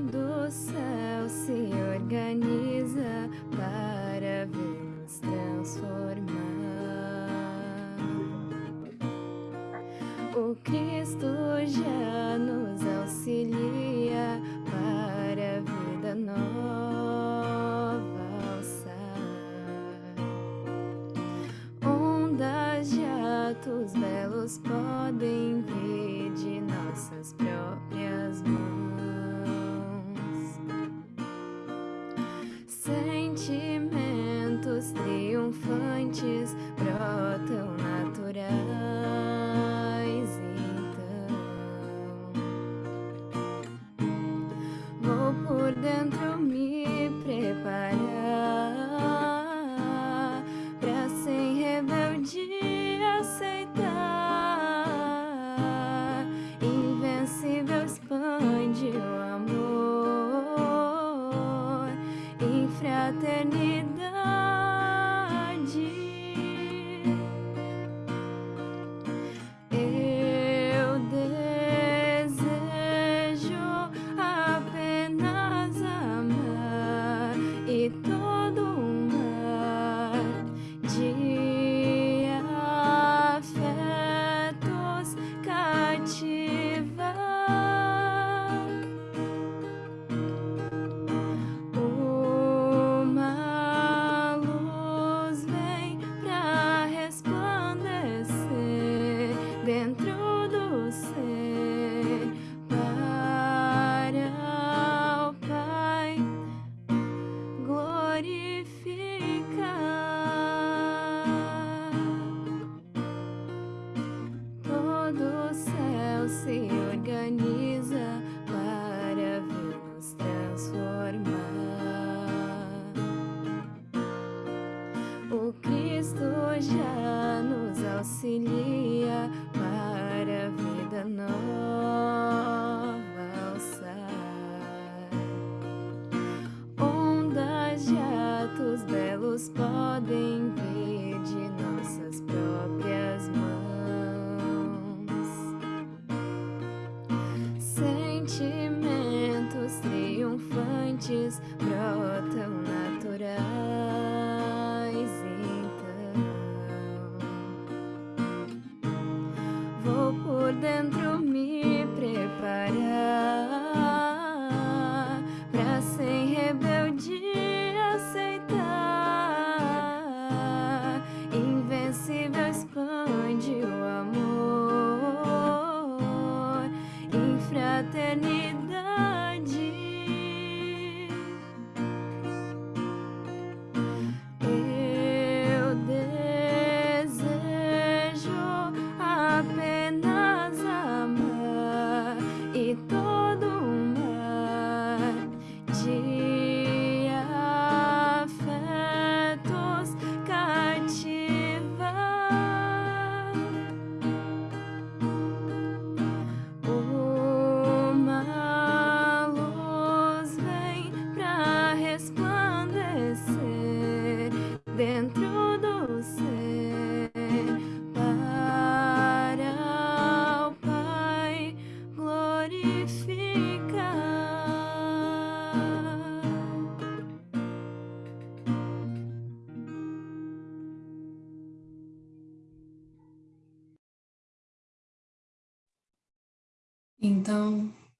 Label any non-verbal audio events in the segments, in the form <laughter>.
do céu se organiza para ver nos transformar. O Cristo já nos auxilia para a vida nova alçar. Ondas atos belos podem vir de nossas próprias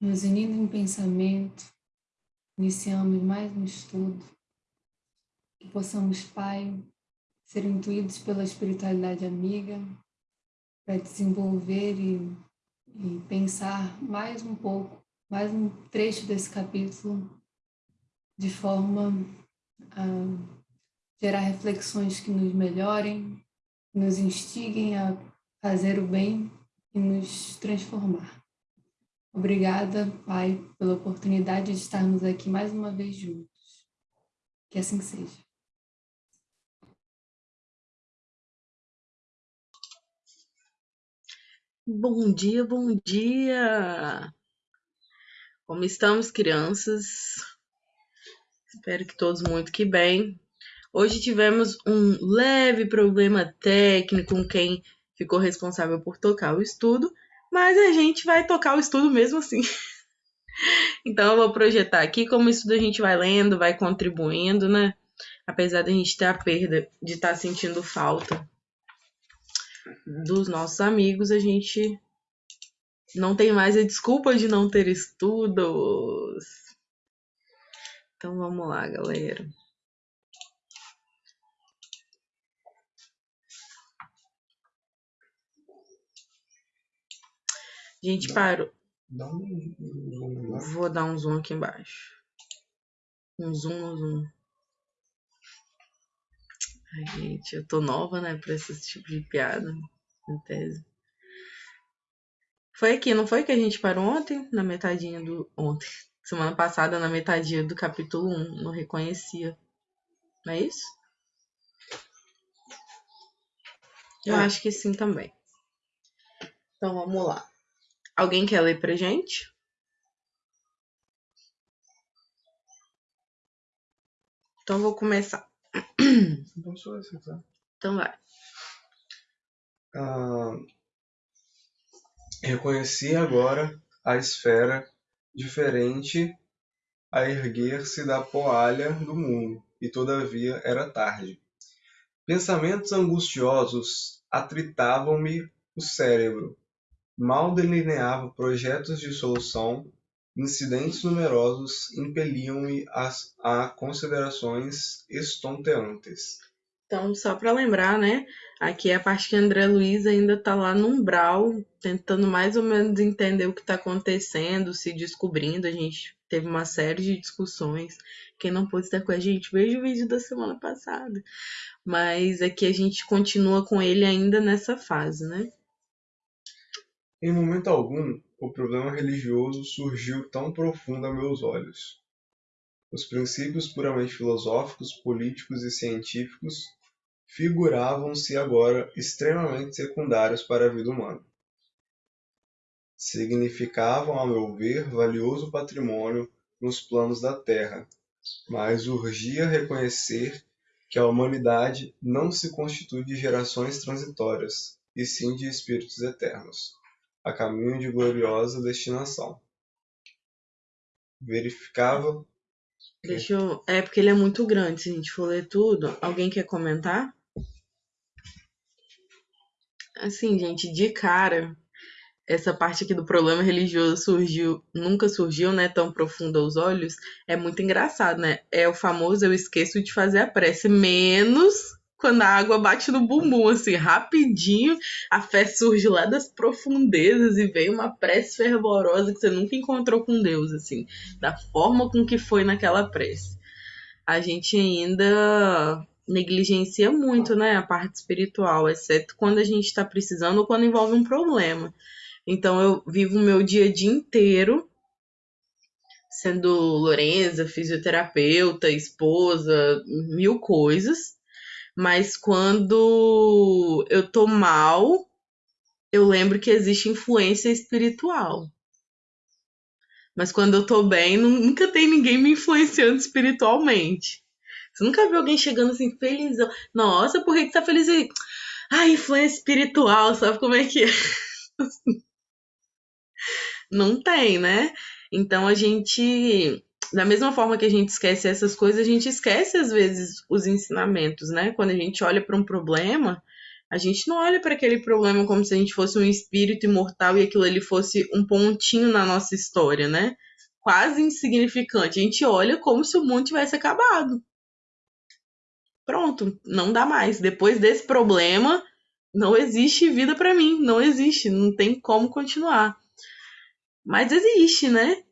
Nos unindo em pensamento, iniciamos mais um estudo, que possamos, Pai, ser intuídos pela espiritualidade amiga, para desenvolver e, e pensar mais um pouco, mais um trecho desse capítulo, de forma a gerar reflexões que nos melhorem, nos instiguem a fazer o bem e nos transformar. Obrigada, Pai, pela oportunidade de estarmos aqui mais uma vez juntos. Que assim seja. Bom dia, bom dia! Como estamos, crianças? Espero que todos muito que bem. Hoje tivemos um leve problema técnico com quem ficou responsável por tocar o estudo, mas a gente vai tocar o estudo mesmo assim. Então eu vou projetar aqui como isso a gente vai lendo, vai contribuindo, né? Apesar da gente ter a perda de estar tá sentindo falta dos nossos amigos, a gente não tem mais a desculpa de não ter estudos. Então vamos lá, galera. Gente, parou. Dá um zoom lá. Vou dar um zoom aqui embaixo. Um zoom no zoom. Ai, gente, eu tô nova, né, pra esse tipo de piada, em tese. Foi aqui, não foi que a gente parou ontem? Na metadinha do. Ontem. Semana passada, na metadinha do capítulo 1. Não reconhecia. Não é isso? Eu É. acho que sim também. Então vamos lá. Alguém quer ler pra gente? Então vou começar. Então esse, tá? Então vai. Ah, reconheci agora a esfera diferente a erguer-se da poalha do mundo, e todavia era tarde. Pensamentos angustiosos atritavam-me o cérebro. Mal delineava projetos de solução, incidentes numerosos impeliam-me a considerações estonteantes. Então, só para lembrar, né? Aqui é a parte que André Luiz ainda tá lá no umbral, tentando mais ou menos entender o que está acontecendo, se descobrindo. A gente teve uma série de discussões. Quem não pôde estar com a gente, veja o vídeo da semana passada. Mas aqui a gente continua com ele ainda nessa fase, né? Em momento algum, o problema religioso surgiu tão profundo a meus olhos. Os princípios puramente filosóficos, políticos e científicos figuravam-se agora extremamente secundários para a vida humana. Significavam, a meu ver, valioso patrimônio nos planos da Terra, mas urgia reconhecer que a humanidade não se constitui de gerações transitórias, e sim de espíritos eternos a caminho de gloriosa destinação. Verificava Deixa eu. É porque ele é muito grande, se a gente for ler tudo. Alguém quer comentar? Assim, gente, de cara, essa parte aqui do problema religioso surgiu, nunca surgiu, né, tão profundo aos olhos. É muito engraçado, né? É o famoso eu esqueço de fazer a prece, menos quando a água bate no bumbum, assim, rapidinho, a fé surge lá das profundezas e vem uma prece fervorosa que você nunca encontrou com Deus, assim, da forma com que foi naquela prece. A gente ainda negligencia muito, né, a parte espiritual, exceto quando a gente está precisando ou quando envolve um problema. Então eu vivo o meu dia a dia inteiro sendo Lorenza, fisioterapeuta, esposa, mil coisas. Mas quando eu tô mal, eu lembro que existe influência espiritual. Mas quando eu tô bem, nu- nunca tem ninguém me influenciando espiritualmente. Você nunca viu alguém chegando assim, felizão. Nossa, por que que tá feliz aí? Ah, influência espiritual, sabe como é que é? <laughs> Não tem, né? Então a gente, da mesma forma que a gente esquece essas coisas, a gente esquece às vezes os ensinamentos, né? Quando a gente olha para um problema, a gente não olha para aquele problema como se a gente fosse um espírito imortal e aquilo ali fosse um pontinho na nossa história, né? Quase insignificante. A gente olha como se o mundo tivesse acabado. Pronto, não dá mais. Depois desse problema, não existe vida para mim, não existe, não tem como continuar. Mas existe, né?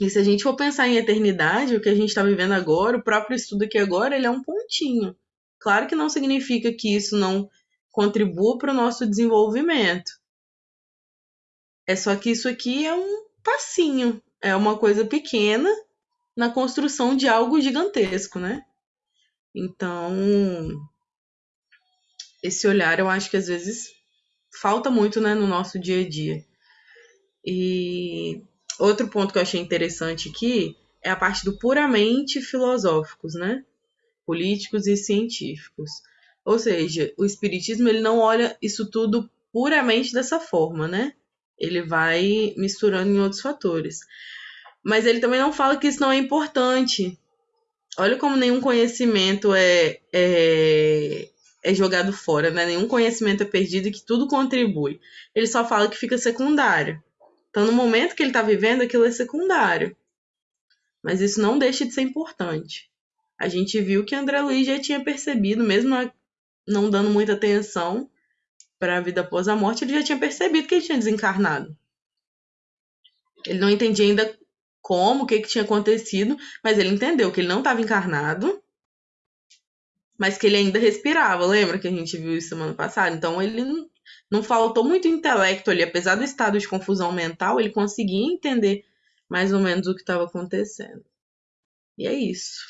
E se a gente for pensar em eternidade, o que a gente está vivendo agora, o próprio estudo aqui agora, ele é um pontinho. Claro que não significa que isso não contribua para o nosso desenvolvimento. É só que isso aqui é um passinho, é uma coisa pequena na construção de algo gigantesco, né? Então, esse olhar eu acho que às vezes falta muito, né, no nosso dia a dia. E outro ponto que eu achei interessante aqui é a parte do puramente filosóficos, né? Políticos e científicos. Ou seja, o espiritismo ele não olha isso tudo puramente dessa forma, né? Ele vai misturando em outros fatores. Mas ele também não fala que isso não é importante. Olha como nenhum conhecimento é, é, é jogado fora, né? Nenhum conhecimento é perdido e que tudo contribui. Ele só fala que fica secundário. Então, no momento que ele está vivendo, aquilo é secundário. Mas isso não deixa de ser importante. A gente viu que André Luiz já tinha percebido, mesmo não dando muita atenção para a vida após a morte, ele já tinha percebido que ele tinha desencarnado. Ele não entendia ainda como, o que, que tinha acontecido, mas ele entendeu que ele não estava encarnado, mas que ele ainda respirava. Lembra que a gente viu isso semana passada? Então ele não, faltou muito intelecto ali, apesar do estado de confusão mental, ele conseguia entender mais ou menos o que estava acontecendo. E é isso.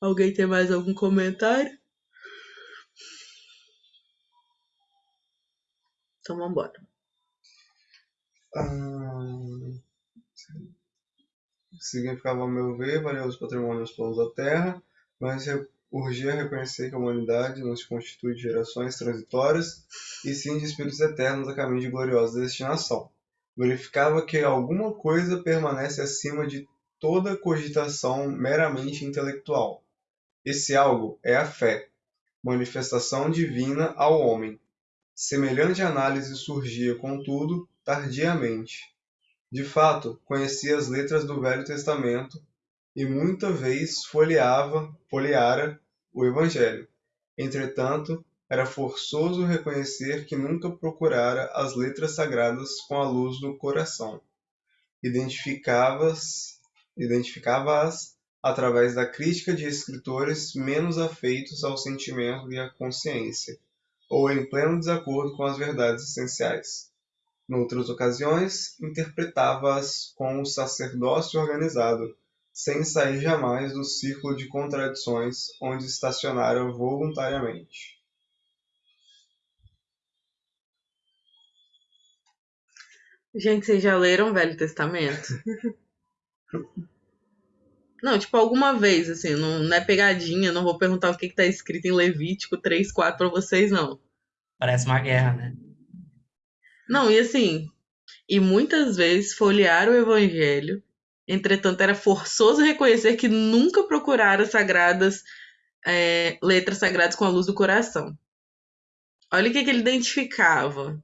Alguém tem mais algum comentário? Então vamos embora. Ah, significava, ao meu ver, valiosos patrimônios planos da Terra, mas urgia reconhecer que a humanidade não se constitui de gerações transitórias, e sim de espíritos eternos a caminho de gloriosa destinação. Verificava que alguma coisa permanece acima de toda cogitação meramente intelectual. Esse algo é a fé, manifestação divina ao homem. Semelhante análise surgia, contudo, tardiamente. De fato, conhecia as letras do Velho Testamento e muita vez folheava, folheara o Evangelho. Entretanto, era forçoso reconhecer que nunca procurara as letras sagradas com a luz do coração. Identificava-as identificava através da crítica de escritores menos afeitos ao sentimento e à consciência, ou em pleno desacordo com as verdades essenciais. Noutras ocasiões, interpretava-as com o sacerdócio organizado, sem sair jamais do círculo de contradições onde estacionara voluntariamente. Gente, vocês já leram o Velho Testamento? <laughs> não, tipo, alguma vez, assim, não, não é pegadinha, não vou perguntar o que, que tá escrito em Levítico 3, 4 pra vocês, não. Parece uma guerra, né? Não, e assim, e muitas vezes folhear o evangelho, entretanto, era forçoso reconhecer que nunca procuraram sagradas é, letras sagradas com a luz do coração. Olha o que, que ele identificava.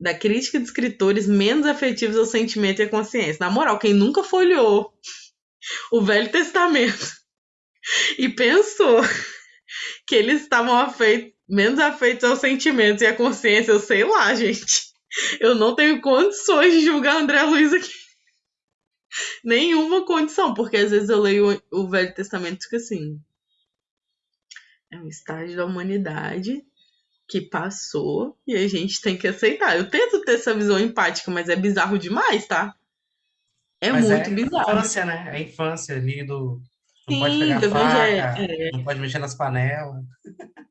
Da crítica de escritores menos afetivos ao sentimento e à consciência. Na moral, quem nunca folheou <laughs> o Velho Testamento <laughs> e pensou <laughs> que eles estavam afeitos menos afeitos aos sentimentos e à consciência, eu sei lá, gente. Eu não tenho condições de julgar André Luiz aqui. Nenhuma condição, porque às vezes eu leio o Velho Testamento e fico assim. É um estágio da humanidade que passou e a gente tem que aceitar. Eu tento ter essa visão empática, mas é bizarro demais, tá? É Mas muito é bizarro. a infância, né? É a infância ali do. Não Sim, pode pegar faca, evangelho, não pode mexer nas panelas.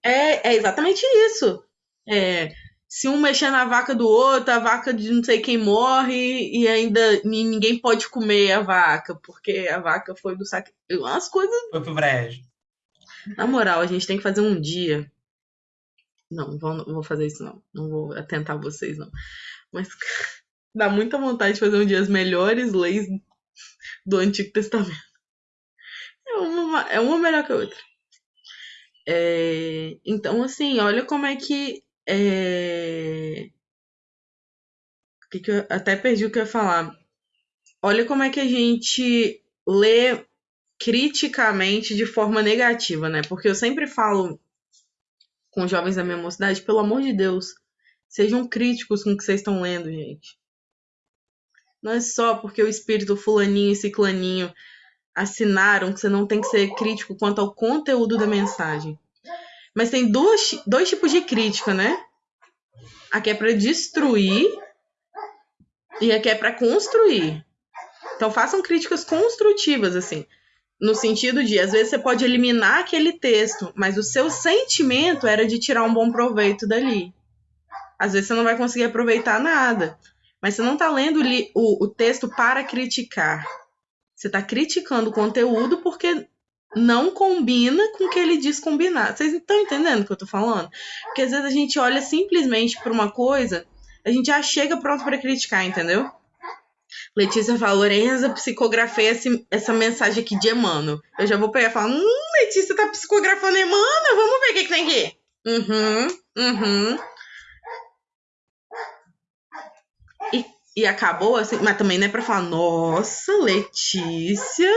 É, é exatamente isso. É, se um mexer na vaca do outro, a vaca de não sei quem morre e ainda ni- ninguém pode comer a vaca, porque a vaca foi do saque. Umas coisas. Foi pro brejo. Na moral, a gente tem que fazer um dia. Não, não vou, vou fazer isso, não. Não vou atentar vocês, não. Mas <laughs> dá muita vontade de fazer um dia as melhores leis do Antigo Testamento. É uma, é uma melhor que a outra. É, então, assim, olha como é que. É, que que eu até perdi o que eu ia falar. Olha como é que a gente lê criticamente de forma negativa, né? Porque eu sempre falo com jovens da minha mocidade, pelo amor de Deus, sejam críticos com o que vocês estão lendo, gente. Não é só porque o espírito fulaninho e ciclaninho assinaram que você não tem que ser crítico quanto ao conteúdo da mensagem. Mas tem duas, dois tipos de crítica, né? A que é para destruir e a que é para construir. Então façam críticas construtivas, assim. No sentido de, às vezes você pode eliminar aquele texto, mas o seu sentimento era de tirar um bom proveito dali. Às vezes você não vai conseguir aproveitar nada. Mas você não está lendo o, o texto para criticar. Você está criticando o conteúdo porque não combina com o que ele diz combinar. Vocês estão entendendo o que eu tô falando? Porque às vezes a gente olha simplesmente para uma coisa, a gente já chega pronto para criticar, entendeu? Letícia fala, Lorenza, psicografei esse, essa mensagem aqui de Emmanuel. Eu já vou pegar e falar, hum, Letícia tá psicografando Emmanuel, vamos ver o que, que tem aqui. Uhum, uhum. E, e acabou assim, mas também não é pra falar, nossa, Letícia,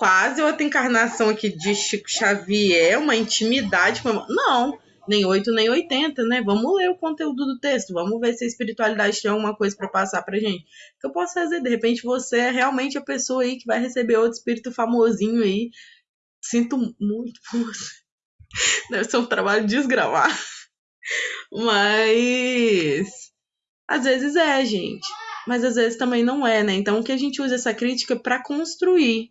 quase outra encarnação aqui de Chico Xavier, uma intimidade. com- Não, nem 8 nem 80, né? Vamos ler o conteúdo do texto, vamos ver se a espiritualidade tem alguma coisa pra passar pra gente. O que eu posso fazer? De repente você é realmente a pessoa aí que vai receber outro espírito famosinho aí. Sinto muito por. Deve ser um trabalho desgravar. Mas às vezes é, gente. Mas às vezes também não é, né? Então que a gente usa essa crítica pra construir,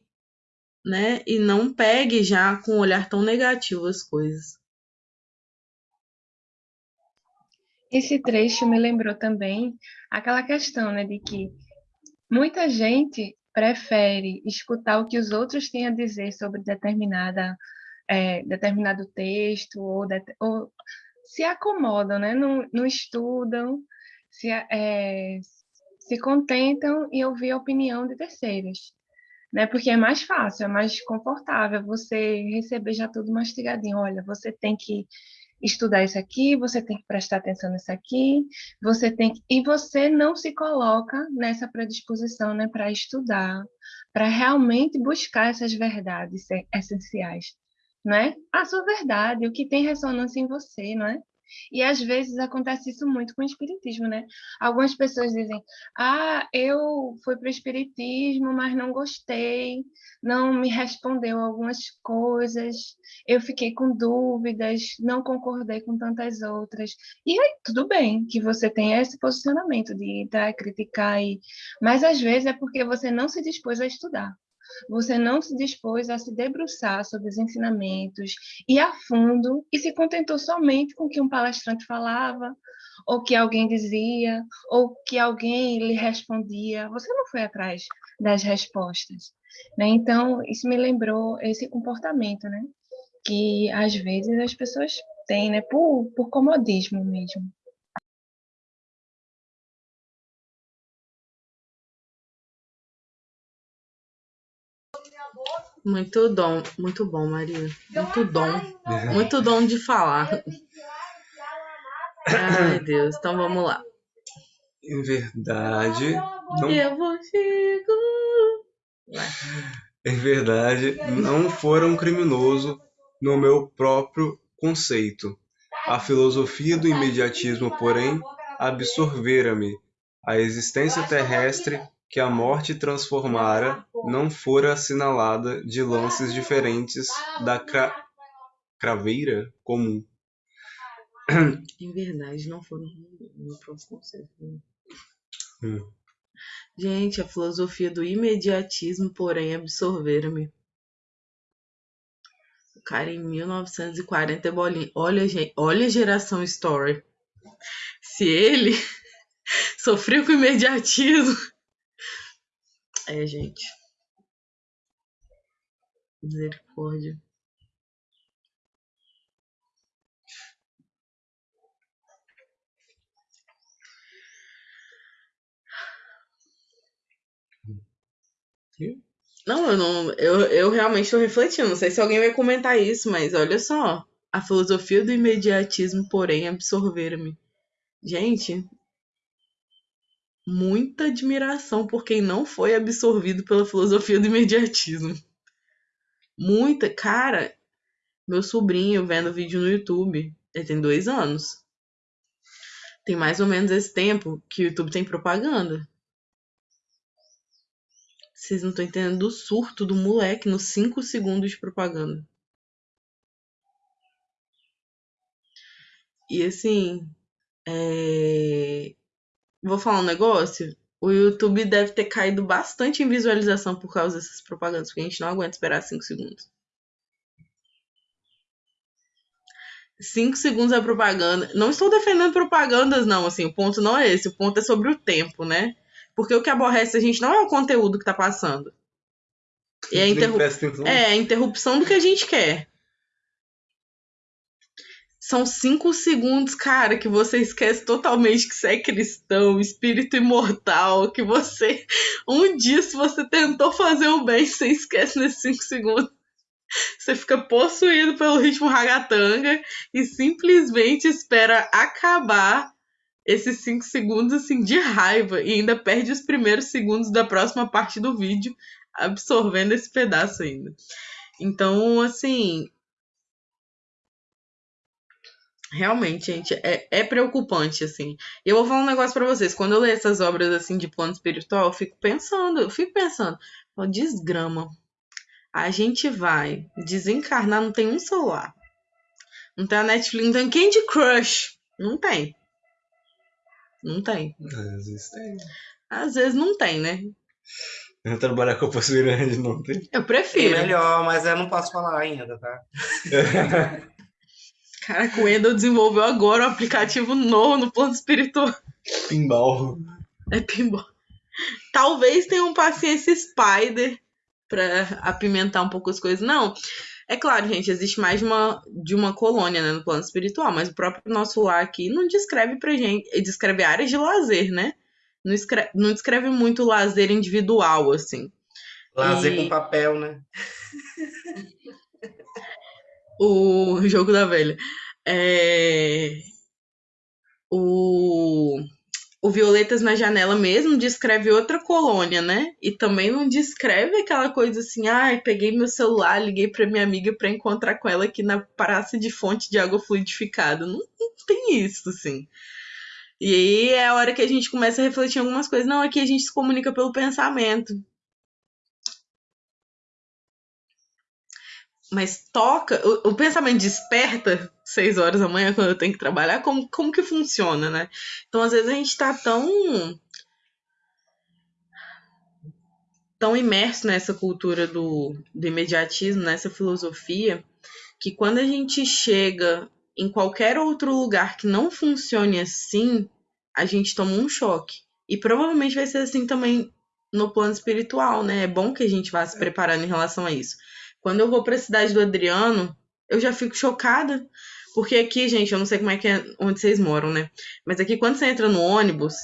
né? E não pegue já com um olhar tão negativo as coisas. Esse trecho me lembrou também aquela questão, né, de que muita gente prefere escutar o que os outros têm a dizer sobre determinada, eh, determinado texto, ou, det- ou se acomodam, né, não, não estudam, se, eh, se contentam em ouvir a opinião de terceiros. Né? Porque é mais fácil, é mais confortável você receber já tudo mastigadinho. Olha, você tem que estudar isso aqui, você tem que prestar atenção nisso aqui, você tem que... e você não se coloca nessa predisposição, né, para estudar, para realmente buscar essas verdades essenciais, né? A sua verdade, o que tem ressonância em você, não é? E às vezes acontece isso muito com o espiritismo, né? Algumas pessoas dizem: "Ah, eu fui para o espiritismo, mas não gostei, não me respondeu algumas coisas, eu fiquei com dúvidas, não concordei com tantas outras. E aí, tudo bem que você tenha esse posicionamento de entrar, criticar, e... mas às vezes é porque você não se dispôs a estudar. Você não se dispôs a se debruçar sobre os ensinamentos, ir a fundo e se contentou somente com o que um palestrante falava, ou que alguém dizia, ou que alguém lhe respondia. Você não foi atrás das respostas. Né? Então, isso me lembrou esse comportamento, né? que às vezes as pessoas têm, né? Por, por comodismo mesmo. Muito dom, muito bom, Maria. Muito dom. Muito dom de falar. Ai, Deus. Então vamos lá. Em verdade, não, Eu vou chego. em verdade, não foram criminoso no meu próprio conceito. A filosofia do imediatismo, porém, absorvera-me. A existência terrestre que a morte transformara não fora assinalada de lances diferentes da cra- craveira comum. Em verdade, não foram no próximo conceito. né? Hum. Gente, a filosofia do imediatismo, porém, absorveram-me. O cara em 1940 é bolinha. Olha, gente, olha a geração Story. Se ele <laughs> sofreu com imediatismo. É, gente. Misericórdia. Não, eu não. Eu, eu realmente estou refletindo. Não sei se alguém vai comentar isso, mas olha só. A filosofia do imediatismo, porém, absorveram-me. Gente, muita admiração por quem não foi absorvido pela filosofia do imediatismo. Muita. Cara, meu sobrinho vendo vídeo no YouTube, ele tem dois anos. Tem mais ou menos esse tempo que o YouTube tem propaganda. Vocês não estão entendendo do surto do moleque nos 5 segundos de propaganda. E assim, é... vou falar um negócio. O YouTube deve ter caído bastante em visualização por causa dessas propagandas, porque a gente não aguenta esperar 5 segundos. 5 segundos é propaganda. Não estou defendendo propagandas, não. Assim, o ponto não é esse. O ponto é sobre o tempo, né? Porque o que aborrece a gente não é o conteúdo que tá passando. É a, é a interrupção do que a gente quer. São cinco segundos, cara, que você esquece totalmente que você é cristão, espírito imortal, que você. Um dia, se você tentou fazer o bem, você esquece nesses cinco segundos. Você fica possuído pelo ritmo ragatanga e simplesmente espera acabar esses cinco segundos assim de raiva e ainda perde os primeiros segundos da próxima parte do vídeo absorvendo esse pedaço ainda. Então, assim, Realmente, gente, é, é preocupante, assim. Eu vou falar um negócio pra vocês. Quando eu leio essas obras, assim, de plano espiritual, eu fico pensando, eu fico pensando, ó, desgrama. A gente vai desencarnar, não tem um celular. Não tem a Netflix, não tem Candy Crush. Não tem. Não tem. Às vezes tem. Às vezes não tem, né? Eu trabalhar com a possibilidade de não ter. Eu É prefiro. melhor, mas eu não posso falar ainda, tá? <laughs> Caraca, o Wendel desenvolveu agora um aplicativo novo no plano espiritual. Pinball. É pinball. Talvez tenha um paciência Spider pra apimentar um pouco as coisas. Não. É claro, gente, existe mais de uma, de uma colônia né, no plano espiritual, mas o próprio nosso lar aqui não descreve pra gente. Ele descreve áreas de lazer, né? Não, escreve, não descreve muito lazer individual, assim. Lazer E- com papel, né? O jogo da velha. É... O... o Violetas na Janela mesmo descreve outra colônia, né? E também não descreve aquela coisa assim, ai, peguei meu celular, liguei pra minha amiga pra encontrar com ela aqui na praça de fonte de água fluidificada. Não, não tem isso, assim. E aí é a hora que a gente começa a refletir algumas coisas. Não, aqui a gente se comunica pelo pensamento. Mas toca, o, o pensamento desperta seis horas da manhã quando eu tenho que trabalhar, como, como que funciona, né? Então, às vezes, a gente tá tão tão imerso nessa cultura do, do imediatismo, nessa filosofia, que quando a gente chega em qualquer outro lugar que não funcione assim, a gente toma um choque. E provavelmente vai ser assim também no plano espiritual, né? É bom que a gente vá se preparando em relação a isso. Quando eu vou para a cidade do Adriano, eu já fico chocada. Porque aqui, gente, eu não sei como é que é onde vocês moram, né? Mas aqui, quando você entra no ônibus,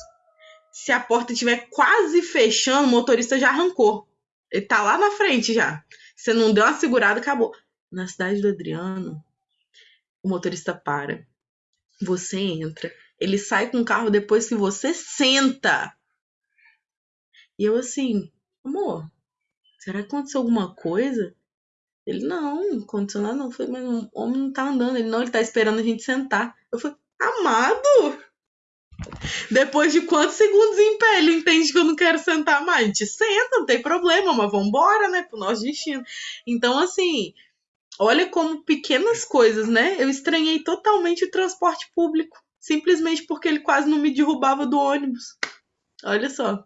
se a porta estiver quase fechando, o motorista já arrancou. Ele tá lá na frente já. Você não deu uma segurada, acabou. Na cidade do Adriano, o motorista para. Você entra. Ele sai com o carro depois que você senta. E eu assim, amor, será que aconteceu alguma coisa? Ele, não, aconteceu nada não. Falei, mas o homem não tá andando. Ele, não, ele tá esperando a gente sentar. Eu falei, amado! Depois de quantos segundos em pé ele entende que eu não quero sentar mais? A gente senta, não tem problema, mas vambora, né? Pro nosso destino. Então, assim, olha como pequenas coisas, né? Eu estranhei totalmente o transporte público. Simplesmente porque ele quase não me derrubava do ônibus. Olha só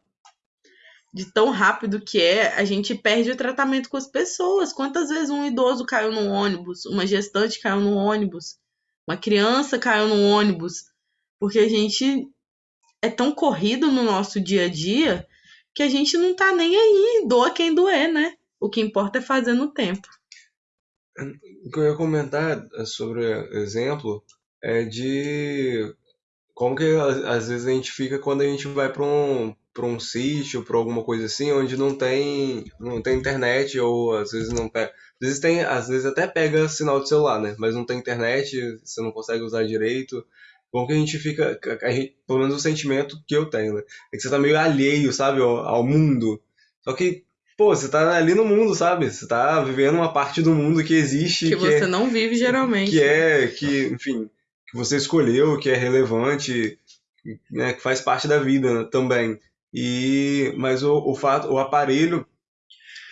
de tão rápido que é, a gente perde o tratamento com as pessoas. Quantas vezes um idoso caiu no ônibus, uma gestante caiu no ônibus, uma criança caiu no ônibus, porque a gente é tão corrido no nosso dia a dia que a gente não tá nem aí, doa quem doer, né? O que importa é fazer no tempo. O que eu ia comentar sobre o exemplo é de como que às vezes a gente fica quando a gente vai para um para um sítio, para alguma coisa assim, onde não tem não tem internet ou às vezes não pega, às vezes tem, às vezes até pega sinal de celular, né? Mas não tem internet, você não consegue usar direito. Como que a gente fica, a gente, pelo menos o sentimento que eu tenho, né? É que você tá meio alheio, sabe, ao, ao mundo. Só que Pô, você tá ali no mundo, sabe? Você tá vivendo uma parte do mundo que existe, Que que, você é, não vive geralmente. que é, que, enfim, que você escolheu, que é relevante, né, que faz parte da vida também. E, mas o, o fato, o aparelho,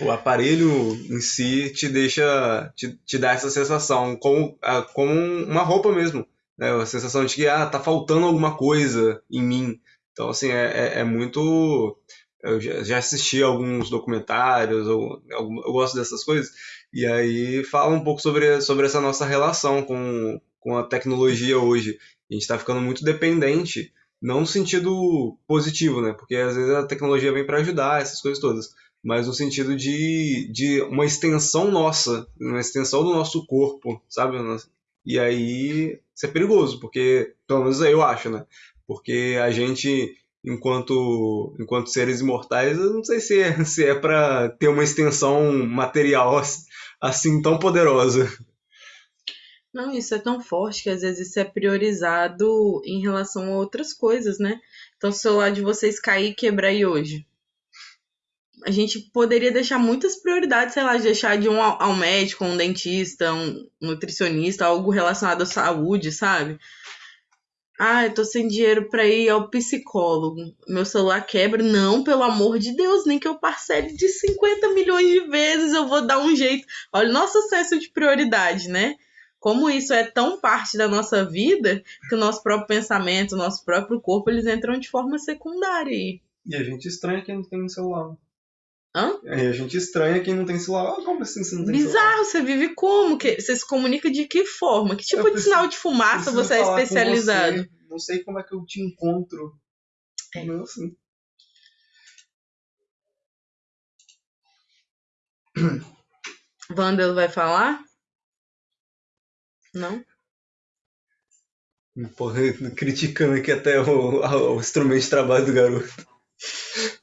o aparelho em si te deixa, te, te dá essa sensação, como, a- como uma roupa mesmo, né? A sensação de que, ah, tá faltando alguma coisa em mim. Então, assim, é, é, é muito... Eu já, assisti alguns documentários, eu, eu, eu gosto dessas coisas, e aí fala um pouco sobre, sobre essa nossa relação com, com a tecnologia hoje. A gente está ficando muito dependente, não no sentido positivo, né? Porque às vezes a tecnologia vem para ajudar, essas coisas todas, mas no sentido de, de uma extensão nossa, uma extensão do nosso corpo, sabe? E aí isso é perigoso, porque, pelo menos eu acho, né? Porque a gente, enquanto, enquanto seres imortais, eu não sei se é, <laughs> se é para ter uma extensão material <laughs> assim tão poderosa. Não, isso é tão forte que às vezes isso é priorizado em relação a outras coisas, né? Então, se o celular de vocês cair e quebrar aí hoje, a gente poderia deixar muitas prioridades, sei lá, de deixar de um ao médico, um dentista, um nutricionista, algo relacionado à saúde, sabe? Ah, eu tô sem dinheiro pra ir ao psicólogo. Meu celular quebra. Não, pelo amor de Deus, nem que eu parcele de 50 milhões de vezes, eu vou dar um jeito. Olha o nosso senso de prioridade, né? Como isso é tão parte da nossa vida que o nosso próprio pensamento, o nosso próprio corpo, eles entram de forma secundária aí. E a gente estranha quem não tem celular. Hã? E a gente estranha quem não tem celular. Ah, como assim você não tem celular? Bizarro, você vive como? Que, você se comunica de que forma? Que tipo Eu de preciso- sinal de fumaça você é especializado? você, Não sei como é que eu te encontro. É. Não assim. Wandel vai falar? Não? Porra, <laughs> criticando aqui até o, o instrumento de trabalho do garoto.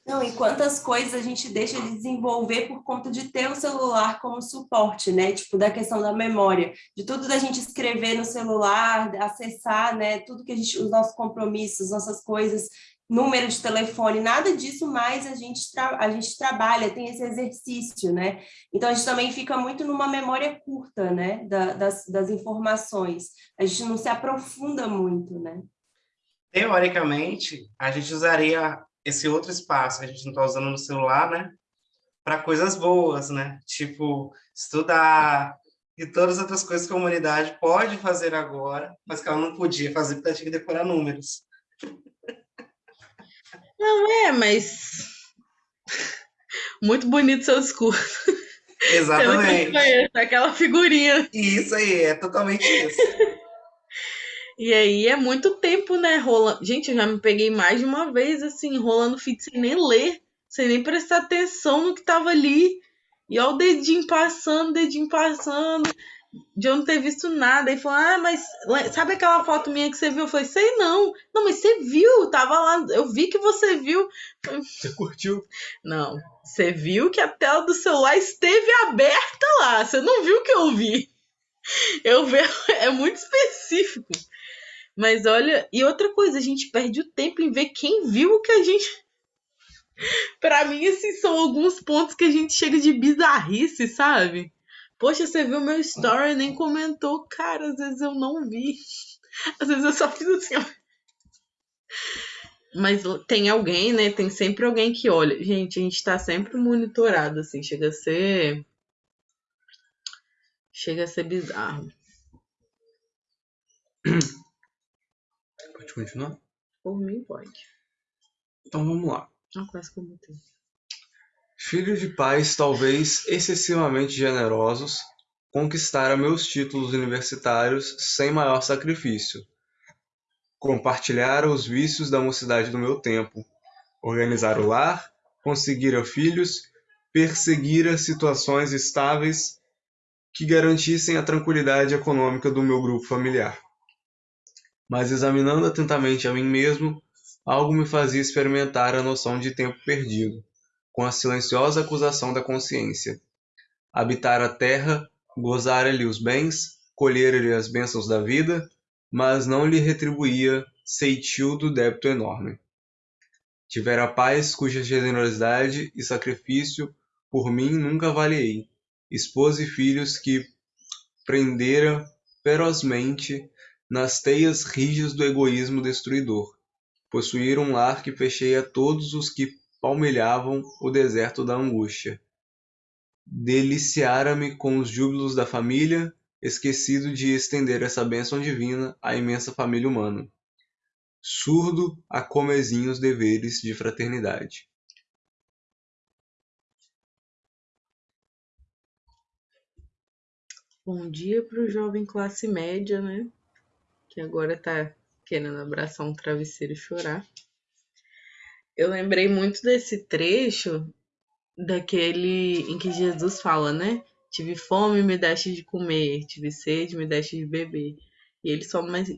Não, e quantas coisas a gente deixa de desenvolver por conta de ter o celular como suporte, né? Tipo, da questão da memória, de tudo da gente escrever no celular, acessar, né? Tudo que a gente, os nossos compromissos, nossas coisas, número de telefone, nada disso mais a gente, a gente trabalha, tem esse exercício, né? Então a gente também fica muito numa memória curta, né? Da- das, das informações. A gente não se aprofunda muito, né? Teoricamente, a gente usaria esse outro espaço que a gente não está usando no celular, né? Para coisas boas, né? Tipo, estudar e todas as outras coisas que a humanidade pode fazer agora, mas que ela não podia fazer porque ela tinha que decorar números. Não é, mas. <laughs> Muito bonito seu discurso. Exatamente. conheço, aquela figurinha. Isso aí, é totalmente isso. E aí é muito tempo, né? Rolando. Gente, eu já me peguei mais de uma vez, assim, rolando feed sem nem ler, sem nem prestar atenção no que tava ali. E ó, o dedinho passando, dedinho passando, de eu não ter visto nada. E falou, ah, mas sabe aquela foto minha que você viu? Eu falei, sei não. Não, mas você viu, tava lá, eu vi que você viu. Você curtiu? Não, você viu que a tela do celular esteve aberta lá. Você não viu o que eu vi. Eu <laughs> vejo, é muito específico. Mas olha, e outra coisa, a gente perde o tempo em ver quem viu o que a gente. <laughs> Pra mim, esses são alguns pontos que a gente chega de bizarrice, sabe? Poxa, você viu meu story e nem comentou. Cara, às vezes eu não vi. Às vezes eu só fiz assim, ó. Mas tem alguém, né? Tem sempre alguém que olha. Gente, a gente tá sempre monitorado, assim. Chega a ser. Chega a ser bizarro. Pode continuar? Por mim, pode. Então vamos lá. Ah, quase que eu botei. Filho de pais talvez excessivamente generosos, conquistara meus títulos universitários sem maior sacrifício. Compartilhara os vícios da mocidade do meu tempo. Organizar o lar, conseguira filhos, perseguira situações estáveis que garantissem a tranquilidade econômica do meu grupo familiar. Mas examinando atentamente a mim mesmo, algo me fazia experimentar a noção de tempo perdido com a silenciosa acusação da consciência. Habitar a terra, gozar-lhe os bens, colher-lhe as bênçãos da vida, mas não lhe retribuía ceitil do débito enorme. Tivera paz cuja generosidade e sacrifício por mim nunca avaliei. Esposa e filhos que prendera ferozmente nas teias rijas do egoísmo destruidor. Possuir um lar que fechei a todos os que palmilhavam o deserto da angústia. Deliciara-me com os júbilos da família, esquecido de estender essa bênção divina à imensa família humana. Surdo a comezinhos deveres de fraternidade. Bom dia pro jovem classe média, né? Que agora tá querendo abraçar um travesseiro e chorar. Eu lembrei muito desse trecho daquele em que Jesus fala, né? Tive fome, me deste de comer. Tive sede, me deste de beber. E ele só, mas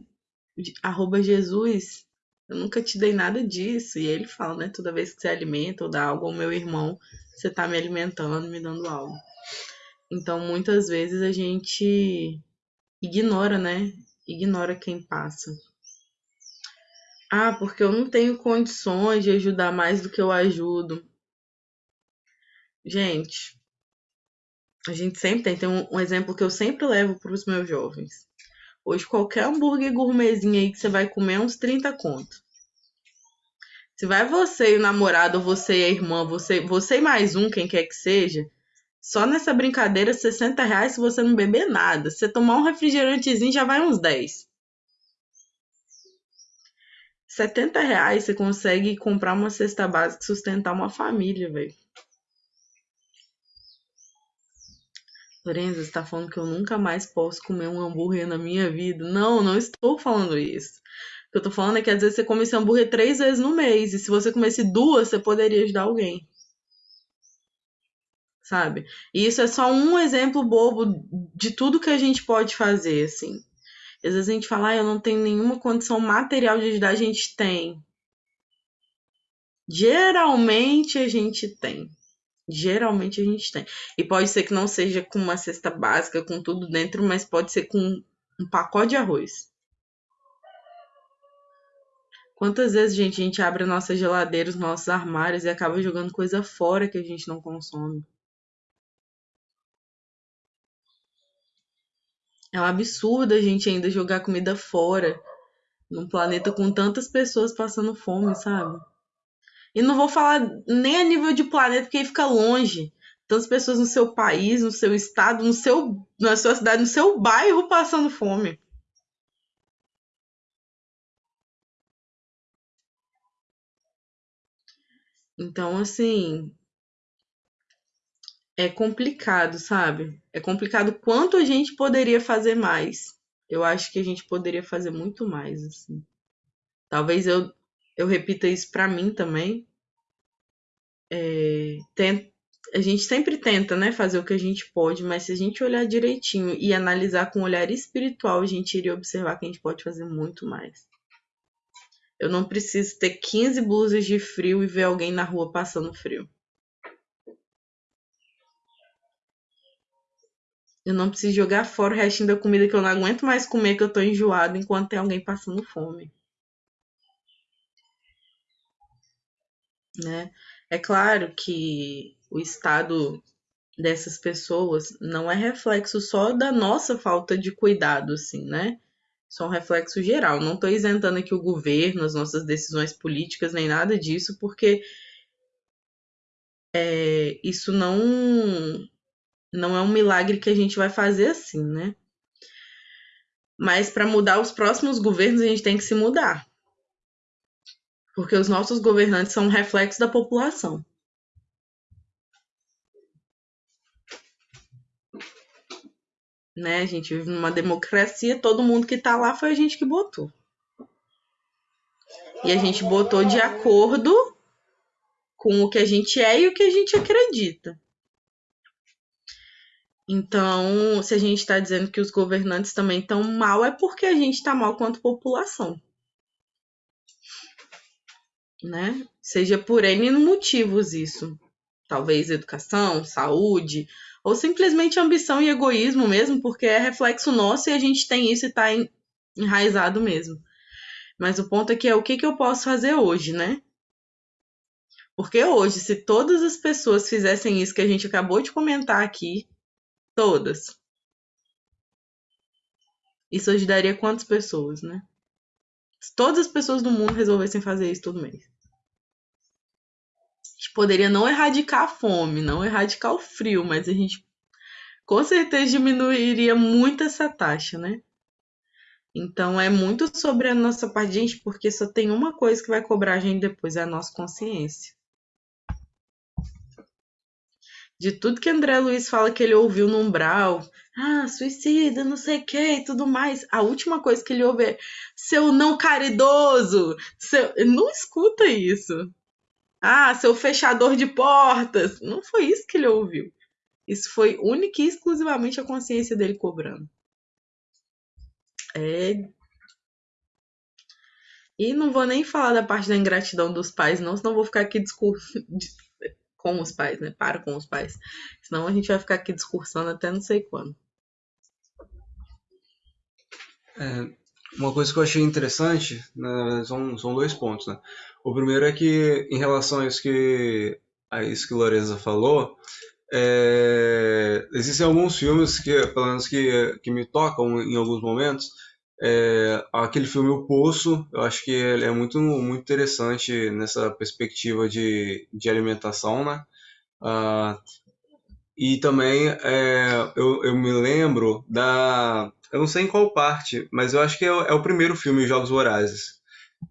arroba Jesus, eu nunca te dei nada disso. E ele fala, né? Toda vez que você alimenta ou dá algo ao meu irmão, você tá me alimentando, me dando algo. Então, muitas vezes a gente ignora, né? Ignora quem passa. Ah, porque eu não tenho condições de ajudar mais do que eu ajudo. Gente, a gente sempre tem, tem um, um exemplo que eu sempre levo para os meus jovens. Hoje, qualquer hambúrguer gourmetzinho aí que você vai comer é uns 30 conto. Se vai você e o namorado, ou você e a irmã, você, você e mais um, quem quer que seja, só nessa brincadeira, 60 reais se você não beber nada. Se você tomar um refrigerantezinho, já vai uns 10. 70 reais você consegue comprar uma cesta básica e sustentar uma família, velho. Lorenza, você tá falando que eu nunca mais posso comer um hambúrguer na minha vida? Não, não estou falando isso. O que eu tô falando é que às vezes você come esse hambúrguer três vezes no mês. E se você comesse duas, você poderia ajudar alguém. Sabe? E isso é só um exemplo bobo de tudo que a gente pode fazer, assim. Às vezes a gente fala, ah, eu não tenho nenhuma condição material de ajudar, a gente tem. Geralmente a gente tem. Geralmente a gente tem. E pode ser que não seja com uma cesta básica, com tudo dentro, mas pode ser com um pacote de arroz. Quantas vezes, gente, a gente abre a nossa geladeira, os nossos armários e acaba jogando coisa fora que a gente não consome? É um absurdo a gente ainda jogar comida fora num planeta com tantas pessoas passando fome, sabe? E não vou falar nem a nível de planeta, porque aí fica longe. Tantas pessoas no seu país, no seu estado, no seu, na sua cidade, no seu bairro passando fome. Então, assim, é complicado, sabe? É complicado quanto a gente poderia fazer mais. Eu acho que a gente poderia fazer muito mais, assim. Talvez eu eu repito isso para mim também. É, tem, a gente sempre tenta, né, fazer o que a gente pode, mas se a gente olhar direitinho e analisar com um olhar espiritual, a gente iria observar que a gente pode fazer muito mais. Eu não preciso ter 15 blusas de frio e ver alguém na rua passando frio. Eu não preciso jogar fora o restinho da comida que eu não aguento mais comer, que eu tô enjoado, enquanto tem alguém passando fome. né? É claro que o estado dessas pessoas não é reflexo só da nossa falta de cuidado, assim, né? É um reflexo geral. Não estou isentando aqui o governo, as nossas decisões políticas, nem nada disso, porque é, isso não, não é um milagre que a gente vai fazer assim, né? Mas para mudar os próximos governos, a gente tem que se mudar porque os nossos governantes são um reflexo da população. Né? A gente vive numa democracia, todo mundo que está lá foi a gente que botou. E a gente botou de acordo com o que a gente é e o que a gente acredita. Então, se a gente está dizendo que os governantes também estão mal, é porque a gente está mal quanto população né? Seja por N motivos isso. Talvez educação, saúde, ou simplesmente ambição e egoísmo mesmo, porque é reflexo nosso e a gente tem isso e está enraizado mesmo. Mas o ponto aqui é o que, que eu posso fazer hoje, né? Porque hoje, se todas as pessoas fizessem isso que a gente acabou de comentar aqui, todas, isso ajudaria quantas pessoas, né? Se todas as pessoas do mundo resolvessem fazer isso todo mês. A gente poderia não erradicar a fome, não erradicar o frio, mas a gente com certeza diminuiria muito essa taxa, né? Então é muito sobre a nossa parte, gente, porque só tem uma coisa que vai cobrar a gente depois, é a nossa consciência. De tudo que André Luiz fala que ele ouviu no umbral, ah, suicida, não sei o que e tudo mais. A última coisa que ele ouve é seu não caridoso. Seu... Não escuta isso. Ah, seu fechador de portas. Não foi isso que ele ouviu. Isso foi única e exclusivamente a consciência dele cobrando. É. E não vou nem falar da parte da ingratidão dos pais, não, senão vou ficar aqui discur... com os pais, né? Para com os pais. Senão a gente vai ficar aqui discursando até não sei quando. É, uma coisa que eu achei interessante né, são, são dois pontos, né? O primeiro é que, em relação a isso que a isso que Loreza falou, é, existem alguns filmes que, pelo menos que, que me tocam em alguns momentos. É, aquele filme O Poço, eu acho que ele é muito, muito interessante nessa perspectiva de, de alimentação, né? Ah, e também é, eu, eu me lembro da. Eu não sei em qual parte, mas eu acho que é, é o primeiro filme, Jogos Vorazes.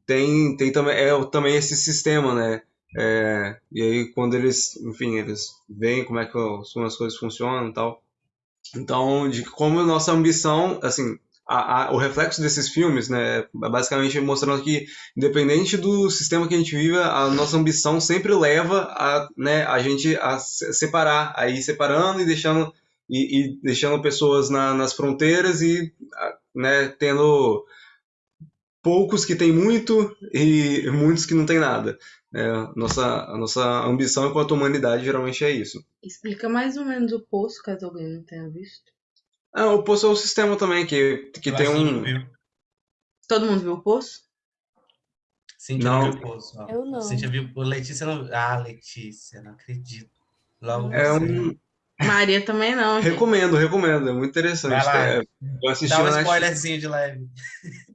Tem, tem também, é também esse sistema, né? É, e aí quando eles, enfim, eles veem como é que as coisas funcionam e tal. Então, de como nossa ambição, assim, a, a- o reflexo desses filmes, né, é basicamente mostrando que, independente do sistema que a gente vive, a nossa ambição sempre leva a, né, a gente a se- separar, a ir separando e deixando, e, e deixando pessoas na- nas fronteiras e, né, tendo poucos que têm muito e muitos que não têm nada. É, nossa, a nossa ambição enquanto humanidade geralmente é isso. Explica mais ou menos o poço, caso alguém não tenha visto. Ah, o Poço é o sistema também, que, que Eu tem um. viu. Todo mundo viu o poço? Não. viu o poço. ó. Eu não. Cíntia viu. o Letícia não. Ah, Letícia, não acredito. Logo É você. um. Maria também não. gente. Recomendo, recomendo, é muito interessante. Vai lá. É, eu assisti Dá um na spoilerzinho de leve.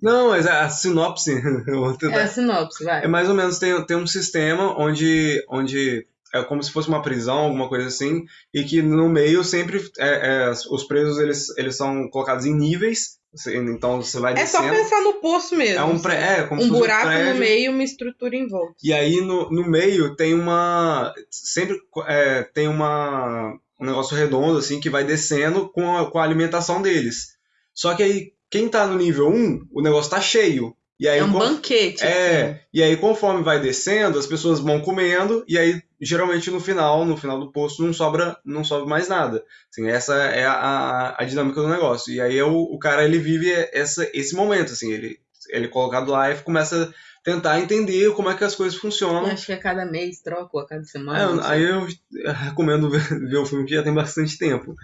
Não, mas a sinopse <laughs> vou tentar- É a sinopse, vai. é mais ou menos tem, tem um sistema onde, onde é como se fosse uma prisão, alguma coisa assim, e que no meio sempre é, é, os presos eles, eles são colocados em níveis, você- então você vai É só descendo. pensar no poço mesmo. É um pré, é como se um fosse buraco um prédio. no meio uma estrutura em volta. E aí no, no meio tem uma. Sempre é, tem uma, um negócio redondo, assim, que vai descendo com a, com a alimentação deles. Só que aí, quem tá no nível 1, o negócio tá cheio. Aí, É um banquete. assim. é, e aí conforme vai descendo, as pessoas vão comendo, e aí geralmente no final, no final do poço, não sobra, não sobra mais nada. Assim, essa é a, a, dinâmica do negócio. E aí é o, o cara ele vive essa, esse momento, assim, ele, ele é colocado lá e começa a tentar entender como é que as coisas funcionam. Acho que a cada mês troca ou a cada semana. É, aí eu recomendo ver, ver o filme que já tem bastante tempo.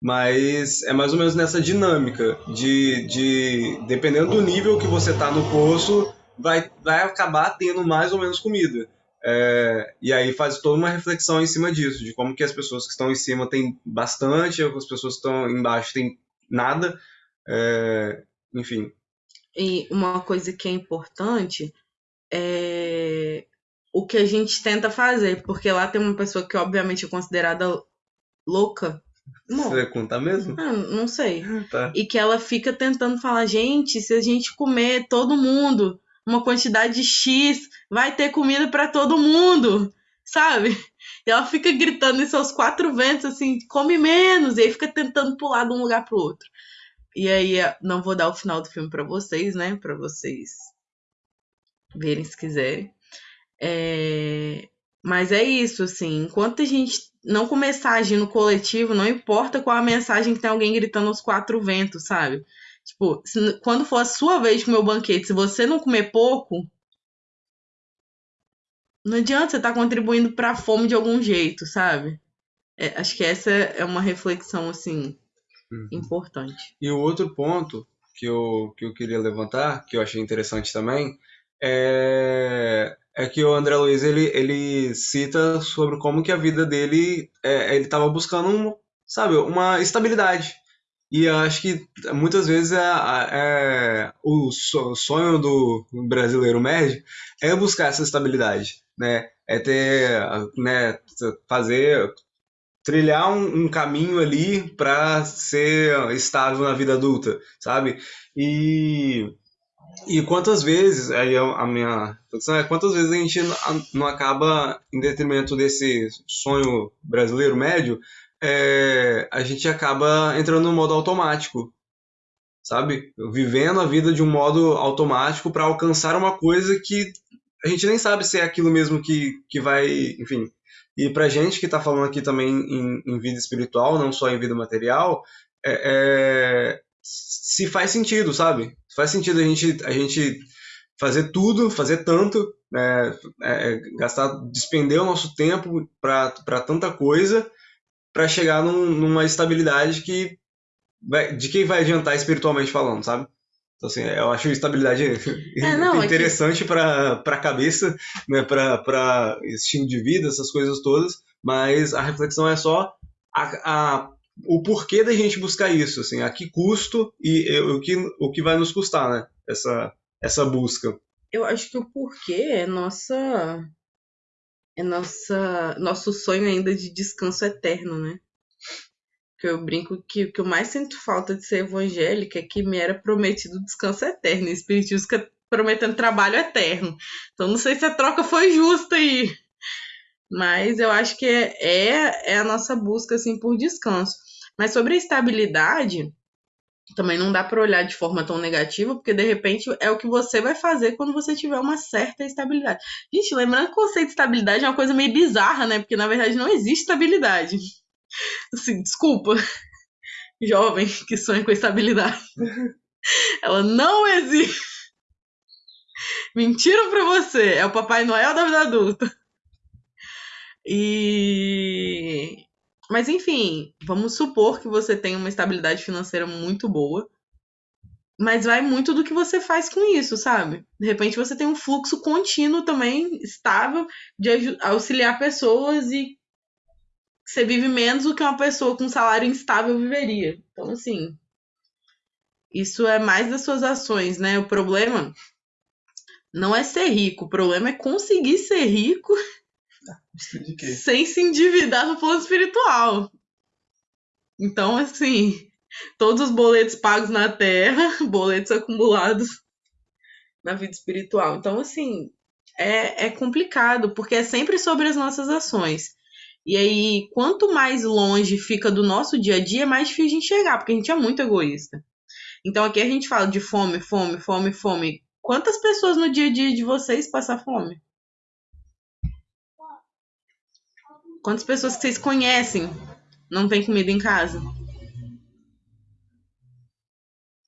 Mas é mais ou menos nessa dinâmica de, de dependendo do nível que você tá no poço, vai, vai acabar tendo mais ou menos comida. É, e aí faz toda uma reflexão em cima disso, de como que as pessoas que estão em cima têm bastante, as pessoas que estão embaixo têm nada. É, enfim. E uma coisa que é importante é o que a gente tenta fazer, porque lá tem uma pessoa que obviamente é considerada louca. Não, Você vai contar mesmo? ah, não sei. Tá. E que ela fica tentando falar, gente, se a gente comer todo mundo uma quantidade X, vai ter comida para todo mundo, sabe? E ela fica gritando isso aos quatro ventos, assim, come menos, e aí fica tentando pular de um lugar pro outro. E aí, eh, não vou dar o final do filme para vocês, né? Para vocês verem se quiserem. É, Mas é isso, assim, enquanto a gente não começar a agir no coletivo, não importa qual a mensagem que tem alguém gritando aos quatro ventos, sabe? Tipo, se- quando for a sua vez de comer o banquete, se você não comer pouco, não adianta você estar contribuindo para a fome de algum jeito, sabe? É, acho que essa é uma reflexão, assim, Uhum. importante. E o outro ponto que eu, que eu queria levantar, que eu achei interessante também, é, é que o André Luiz ele, ele cita sobre como que a vida dele é, ele estava buscando um, sabe, uma estabilidade. E eu acho que muitas vezes é, é- o so- sonho do brasileiro médio é buscar essa estabilidade, né? É ter, né, fazer trilhar um, um caminho ali para ser estável na vida adulta, sabe? E e quantas vezes, aí a a minha reflexão é quantas vezes a gente não acaba, em detrimento desse sonho brasileiro médio, é, a gente acaba entrando no modo automático, sabe? Vivendo a vida de um modo automático para alcançar uma coisa que a gente nem sabe se é aquilo mesmo que, que vai, enfim, E pra gente que está falando aqui também em, em, vida espiritual, não só em vida material, é, é, se faz sentido, sabe? Faz sentido a gente, a gente fazer tudo, fazer tanto, né, é, gastar, despender o nosso tempo para tanta coisa, para chegar num, numa estabilidade que de quem vai adiantar espiritualmente falando, sabe? Então, assim, eu acho estabilidade <laughs> é, não, interessante é que... para a cabeça, né, para estilo de vida, essas coisas todas, mas a reflexão é só a, a, o porquê da gente buscar isso, assim, a que custo e, e o, que, o que vai nos custar, né, essa, essa busca. Eu acho que o porquê é nossa é nossa nosso sonho ainda de descanso eterno, né? Que eu brinco que o que eu mais sinto falta de ser evangélica é que me era prometido descanso eterno, e espiritismo fica prometendo trabalho eterno. Então não sei se a troca foi justa aí. Mas eu acho que é, é, é a nossa busca assim por descanso. Mas sobre a estabilidade, também não dá para olhar de forma tão negativa, porque de repente é o que você vai fazer quando você tiver uma certa estabilidade. Gente, lembrando que o conceito de estabilidade é uma coisa meio bizarra, né? Porque na verdade não existe estabilidade. Assim, desculpa, jovem que sonha com estabilidade. Ela não existe. Mentiram pra você. É o Papai Noel da vida adulta. E. Mas enfim, vamos supor que você tem uma estabilidade financeira muito boa. Mas vai muito do que você faz com isso, sabe? De repente você tem um fluxo contínuo também, estável, de auxiliar pessoas e você vive menos do que uma pessoa com salário instável viveria. Então, assim, isso é mais das suas ações, né? O problema não é ser rico, o problema é conseguir ser rico sem se endividar no plano espiritual. Então, assim, todos os boletos pagos na terra, <laughs> boletos acumulados na vida espiritual. Então, assim, é, é complicado, porque é sempre sobre as nossas ações. E aí, quanto mais longe fica do nosso dia a dia, mais difícil de enxergar, porque a gente é muito egoísta. Então aqui a gente fala de fome, fome, fome, fome. Quantas pessoas no dia a dia de vocês passam fome? Quantas pessoas que vocês conhecem não tem comida em casa?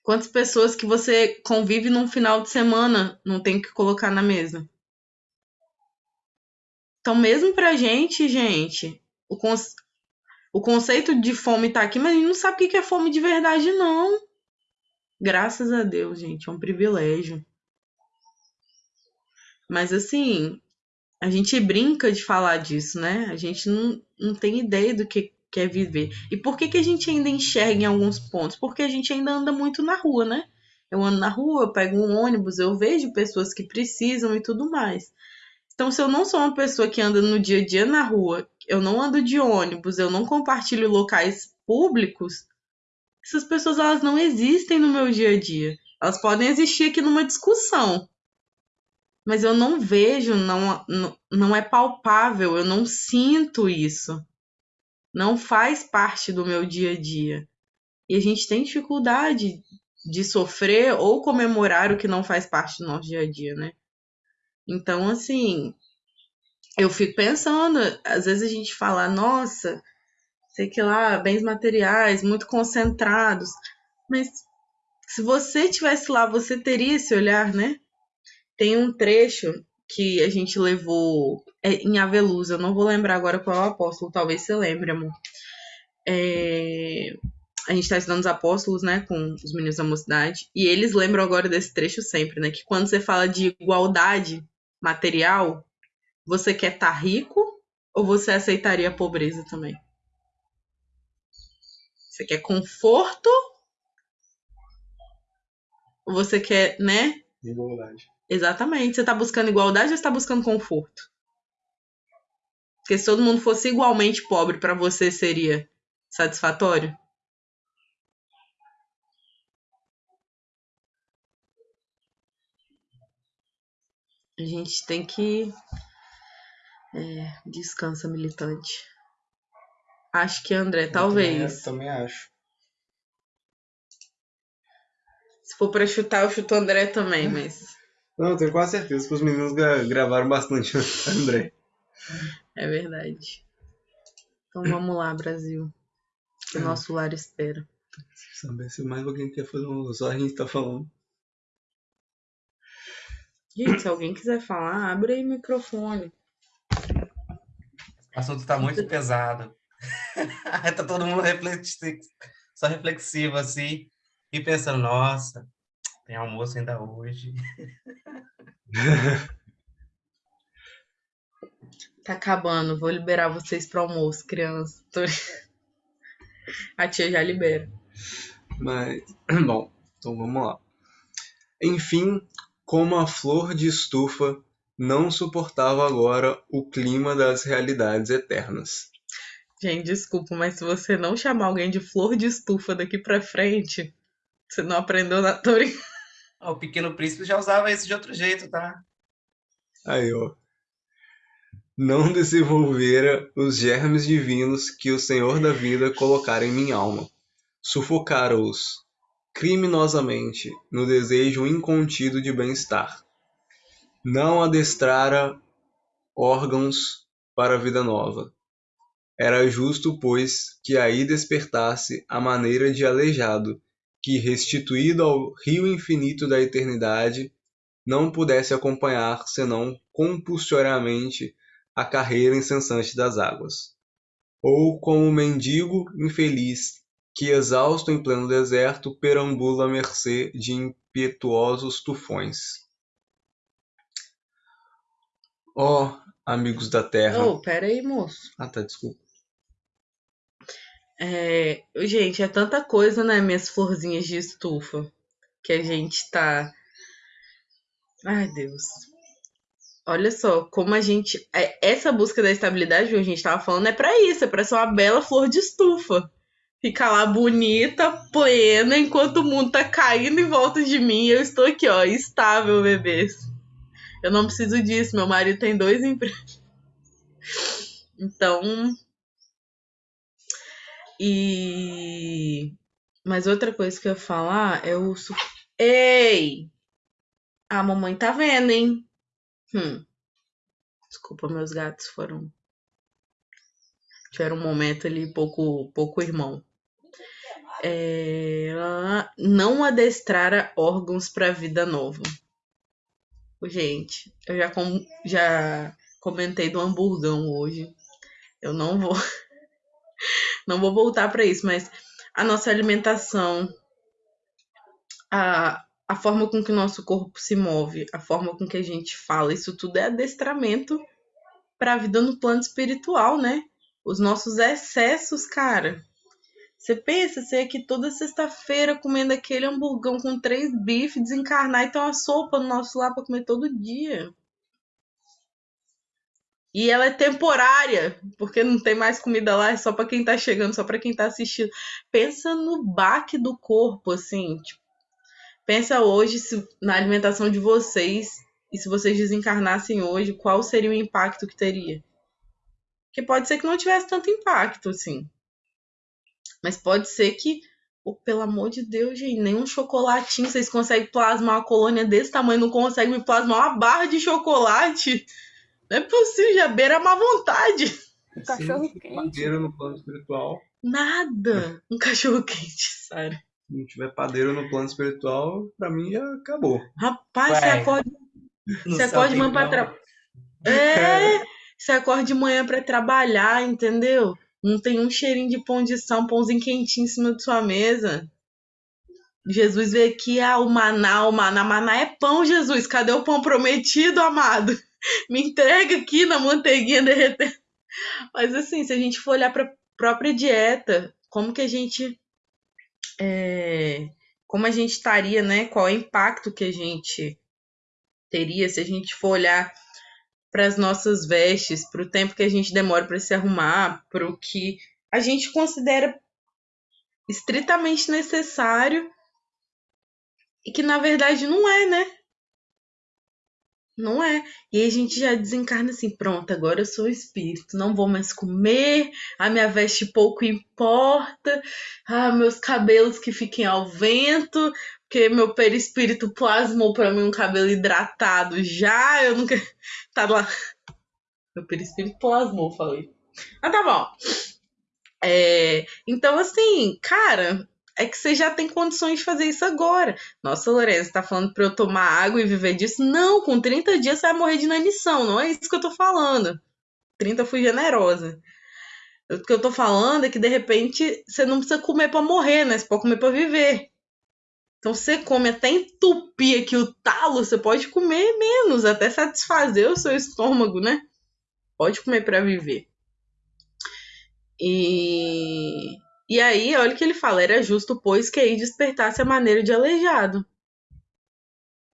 Quantas pessoas que você convive num final de semana não tem que colocar na mesa? Então, mesmo pra gente, gente, o, o conceito de fome tá aqui, mas a gente não sabe o que é fome de verdade, não. Graças a Deus, gente, é um privilégio. Mas assim, a gente brinca de falar disso, né? A gente não, não tem ideia do que quer viver. E por que, que a gente ainda enxerga em alguns pontos? Porque a gente ainda anda muito na rua, né? Eu ando na rua, eu pego um ônibus, eu vejo pessoas que precisam e tudo mais. Então, se eu não sou uma pessoa que anda no dia a dia na rua, eu não ando de ônibus, eu não compartilho locais públicos, essas pessoas elas não existem no meu dia a dia. Elas podem existir aqui numa discussão, mas eu não vejo, não, não, não é palpável, eu não sinto isso. Não faz parte do meu dia a dia. E a gente tem dificuldade de sofrer ou comemorar o que não faz parte do nosso dia a dia, né? Então, assim, eu fico pensando, às vezes a gente fala, nossa, sei que lá, bens materiais muito concentrados, mas se você tivesse lá, você teria esse olhar, né? Tem um trecho que a gente levou é, em Aveluz, eu não vou lembrar agora qual é o apóstolo, talvez você lembre, amor. É, a gente está estudando os apóstolos, né, com os meninos da mocidade, e eles lembram agora desse trecho sempre, né, que quando você fala de igualdade material, você quer estar tá rico ou você aceitaria a pobreza também? Você quer conforto? Ou você quer, né? Igualdade. Exatamente. Você está buscando igualdade ou está buscando conforto? Porque se todo mundo fosse igualmente pobre, para você seria satisfatório? A gente tem que. É, descansa, militante. Acho que André, talvez. Também, também acho. Se for para chutar, eu chuto André também, mas. <laughs> Não, eu tenho quase certeza que os meninos gra gravaram bastante <laughs> André. É verdade. Então vamos lá, Brasil. O nosso lar espera. Saber se mais alguém quer fazer um. Só a gente tá falando. Gente, se alguém quiser falar, abre aí o microfone. O assunto tá muito pesado. <laughs> tá todo mundo reflexivo, só reflexivo assim, e pensando, nossa, tem almoço ainda hoje. <laughs> Tá acabando, vou liberar vocês pro almoço, criança. Tô- <laughs> A tia já libera. Mas, <clears throat> bom, então vamos lá. Enfim, como a flor de estufa não suportava agora o clima das realidades eternas. Gente, desculpa, mas se você não chamar alguém de flor de estufa daqui pra frente, você não aprendeu na Tori. <laughs> Ah, O Pequeno Príncipe já usava isso de outro jeito, tá? Aí, ó. Não desenvolvera os germes divinos que o Senhor da vida colocara em minha alma. Sufocara-os criminosamente no desejo incontido de bem-estar. Não adestrara órgãos para a vida nova. Era justo, pois, que aí despertasse a maneira de aleijado, que, restituído ao rio infinito da eternidade, não pudesse acompanhar senão compulsoriamente a carreira incessante das águas. Ou como mendigo infeliz que, exausto em pleno deserto, perambula à mercê de impetuosos tufões. Ó, amigos da terra. Ô, pera aí, moço. Ah, tá, desculpa. É, gente, é tanta coisa, né, minhas florzinhas de estufa, que a gente tá. Ai, Deus. Olha só, como a gente. é, Essa busca da estabilidade que a gente tava falando é pra isso, é pra ser uma bela flor de estufa. Ficar lá bonita, plena, enquanto o mundo tá caindo em volta de mim eu estou aqui, ó, estável, bebês. Eu não preciso disso, meu marido tem dois empregos. Então, e. Mas outra coisa que eu ia falar é o. Ei! A mamãe tá vendo, hein? Hum. Desculpa, meus gatos foram. Tiveram um momento ali pouco, pouco irmão. É, Não adestrara órgãos pra vida nova. Gente, eu já, com... já comentei do hamburgão hoje. Eu não vou <laughs> não vou voltar para isso, mas a nossa alimentação, a, a forma com que o nosso corpo se move, a forma com que a gente fala, isso tudo é adestramento para a vida no plano espiritual, né? Os nossos excessos, cara. Você pensa, você aqui toda sexta-feira comendo aquele hamburgão com três bifes, desencarnar e ter uma sopa no nosso lar para comer todo dia. E ela é temporária, porque não tem mais comida lá, é só pra quem tá chegando, só pra quem tá assistindo. Pensa no baque do corpo, assim. Tipo, pensa hoje se- na alimentação de vocês e se vocês desencarnassem hoje, qual seria o impacto que teria? Porque pode ser que não tivesse tanto impacto, assim. Mas pode ser que, oh, pelo amor de Deus, gente, nenhum chocolatinho vocês conseguem plasmar uma colônia desse tamanho, não conseguem me plasmar uma barra de chocolate. Não é possível, já beira a má vontade. Cachorro Se quente. padeiro no plano espiritual. Nada. Um cachorro quente, Sara. Se não tiver padeiro no plano espiritual, pra mim já acabou. Rapaz, você Ué, acorda, você céu acorda de manhã pra trabalhar. É, você acorda de manhã pra trabalhar, entendeu? Não tem um cheirinho de pão de sal, um pãozinho quentinho em cima de sua mesa. Jesus veio aqui, ah, o maná, o maná, maná é pão, Jesus. Cadê o pão prometido, amado? <laughs> Me entrega aqui na manteiguinha derretendo. Mas assim, se a gente for olhar para própria dieta, como que a gente é, como a gente estaria, né? Qual é o impacto que a gente teria se a gente for olhar para as nossas vestes, para o tempo que a gente demora para se arrumar, para o que a gente considera estritamente necessário e que na verdade não é, né? Não é. E aí a gente já desencarna assim, pronto, agora eu sou espírito, não vou mais comer, a minha veste pouco importa, ah, meus cabelos que fiquem ao vento, porque meu perispírito plasmou pra mim um cabelo hidratado já, eu nunca tá lá Meu perispírito plasmou, falei. Ah, tá bom. É, então, assim, cara, é que você já tem condições de fazer isso agora. Nossa, Lourenço, tá falando pra eu tomar água e viver disso? Não, com 30 dias você vai morrer de inanição, não é isso que eu tô falando. 30 fui generosa. O que eu tô falando é que de repente você não precisa comer para morrer, né? Você pode comer para viver. Então você come até entupir aqui o talo, você pode comer menos, até satisfazer o seu estômago, né? Pode comer para viver. E, e aí, olha o que ele fala: era justo, pois, que aí despertasse a maneira de aleijado.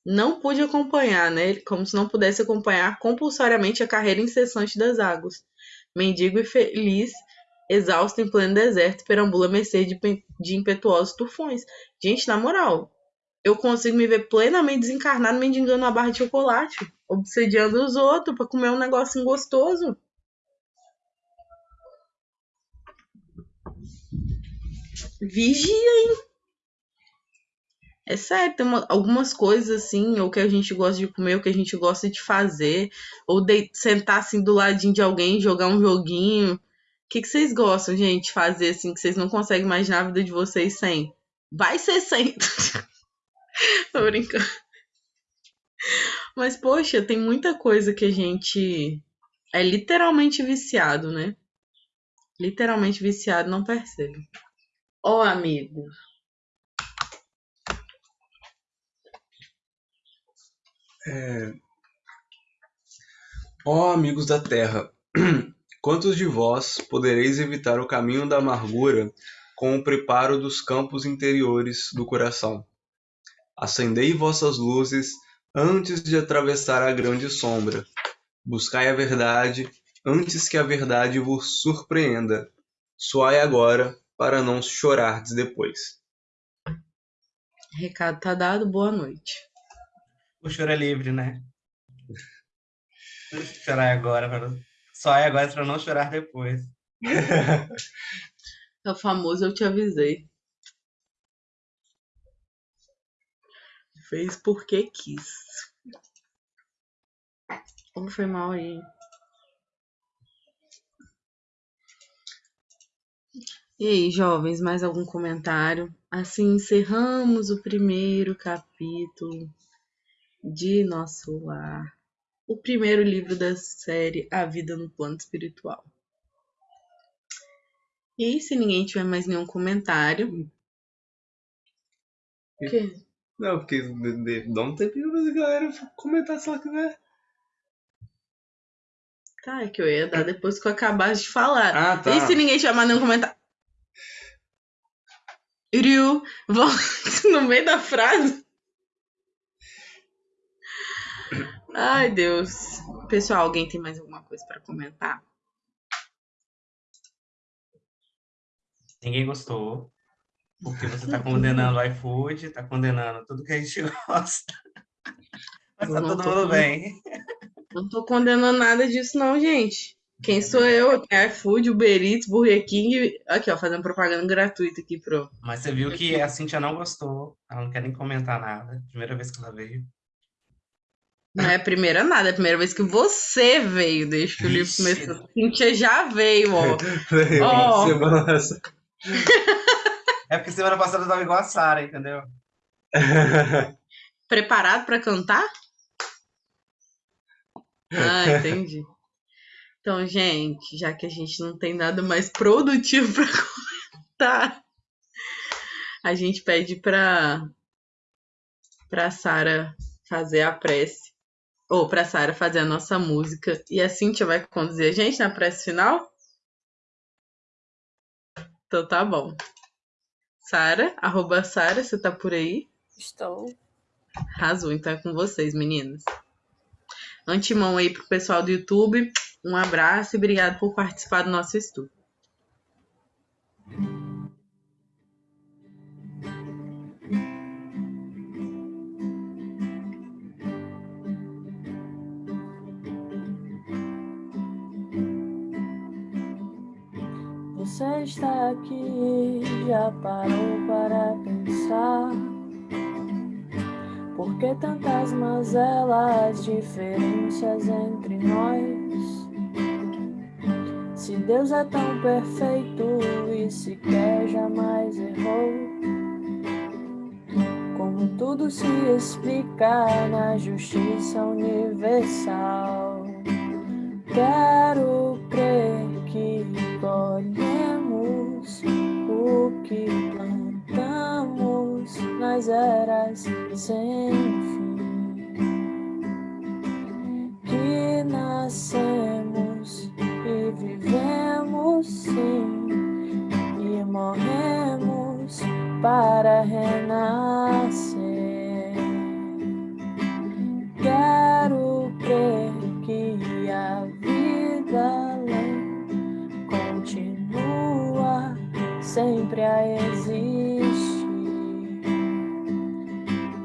Não pude acompanhar, né? Como se não pudesse acompanhar compulsoriamente a carreira incessante das águas. Mendigo e feliz, exausto em pleno deserto, perambula a mercê de, de impetuosos tufões. Gente, na moral, eu consigo me ver plenamente desencarnado mendigando uma barra de chocolate, obsediando os outros para comer um negocinho gostoso. Vigia, hein? É sério, tem uma, algumas coisas assim, ou que a gente gosta de comer, ou que a gente gosta de fazer, ou de sentar assim do ladinho de alguém, jogar um joguinho. Que, que vocês gostam, gente, fazer assim, que vocês não conseguem imaginar a vida de vocês sem? Vai ser sem. <laughs> Tô brincando. Mas, poxa, tem muita coisa que a gente é literalmente viciado, né? Literalmente viciado, não percebe. Ó, oh, amigo. É... Ó oh, amigos da terra, <clears throat> quantos de vós podereis evitar o caminho da amargura com o preparo dos campos interiores do coração? Acendei vossas luzes antes de atravessar a grande sombra. Buscai a verdade antes que a verdade vos surpreenda. Soai agora para não chorardes depois. Recado tá dado, boa noite. O choro é livre, né? chorar agora, para... soai agora para não chorar depois. <laughs> é o famoso eu te avisei. Fez porque quis. Como foi mal aí? E aí, jovens, mais algum comentário? Assim encerramos o primeiro capítulo de Nosso Lar, o primeiro livro da série A Vida no Plano Espiritual. E se ninguém tiver mais nenhum comentário. O quê? Não, porque dá um tempinho pra galera comentar se ela quiser. Tá, é que eu ia dar depois que eu acabasse de falar. Ah, tá. E se ninguém chamar nenhum comentário? Ryu, volta <laughs> no meio da frase. Ai, Deus. Pessoal, alguém tem mais alguma coisa para comentar? Ninguém gostou. Porque você está condenando o iFood, está condenando tudo que a gente <laughs> gosta. Mas tá todo mundo bem. Não tô condenando nada disso, não, gente. Quem sou eu? É iFood, Uber Eats, Burger King. Aqui, ó, fazendo propaganda gratuita aqui pro. Mas você viu que a Cintia não gostou. Ela não quer nem comentar nada. Primeira vez que ela veio. Não é a primeira nada, é a primeira vez que você veio, desde que o livro começou. Cintia já veio, ó. <laughs> Veio, ó. <laughs> Semana é porque semana passada eu tava igual a Sara, entendeu? <laughs> Preparado para cantar? Ah, entendi. Então, gente, já que a gente não tem nada mais produtivo para comentar, a gente pede para para Sara fazer a prece ou para Sara fazer a nossa música e a Cintia vai conduzir a gente na prece final? Então tá bom. Sara, arroba Sara, você tá por aí? Estou. Arrasou, então é com vocês, meninas. Antemão aí pro pessoal do YouTube, um abraço e obrigado por participar do nosso estudo. Você está aqui, já parou para pensar? Por que tantas mazelas, diferenças entre nós? Deus é tão perfeito e sequer jamais errou. Como tudo se explica na justiça universal. Quero crer que o que plantamos nas eras sem fim. Que nascemos e vivemos sim, e morremos para renascer. Sempre a existir.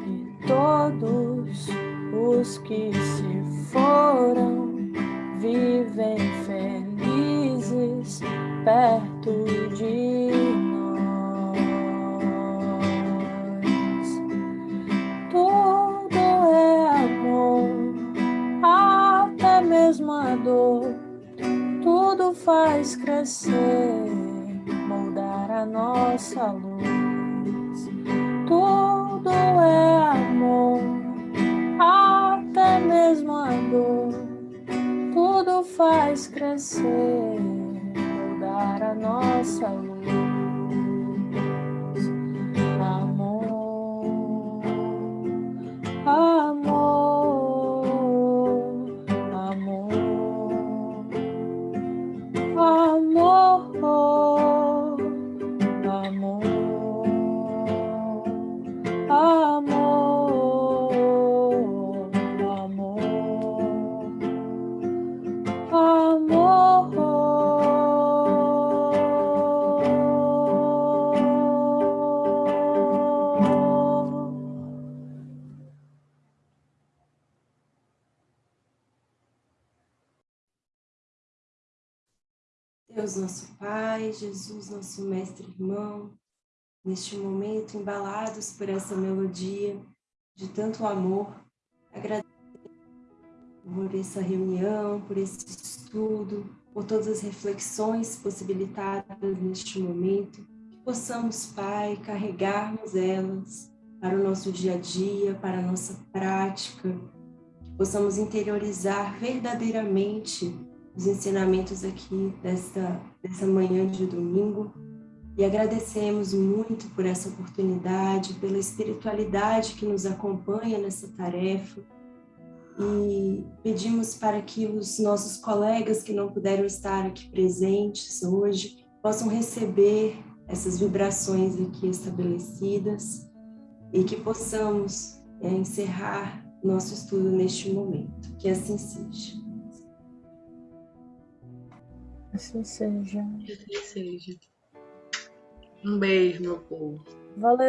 E todos os que se foram vivem felizes perto de nós. Tudo é amor, até mesmo a dor. Tudo faz crescer, a nossa luz. Tudo é amor, até mesmo a dor. Tudo faz crescer, moldar a nossa luz. Jesus nosso mestre irmão, neste momento embalados por essa melodia de tanto amor, agradeço por essa reunião, por esse estudo, por todas as reflexões possibilitadas neste momento, que possamos, Pai, carregarmos elas para o nosso dia a dia, para a nossa prática, que possamos interiorizar verdadeiramente os ensinamentos aqui desta, dessa manhã de domingo e agradecemos muito por essa oportunidade, pela espiritualidade que nos acompanha nessa tarefa e pedimos para que os nossos colegas que não puderam estar aqui presentes hoje possam receber essas vibrações aqui estabelecidas e que possamos é, encerrar nosso estudo neste momento. Que assim seja. Assim seja. Que assim seja. Um beijo, meu povo. Valeu,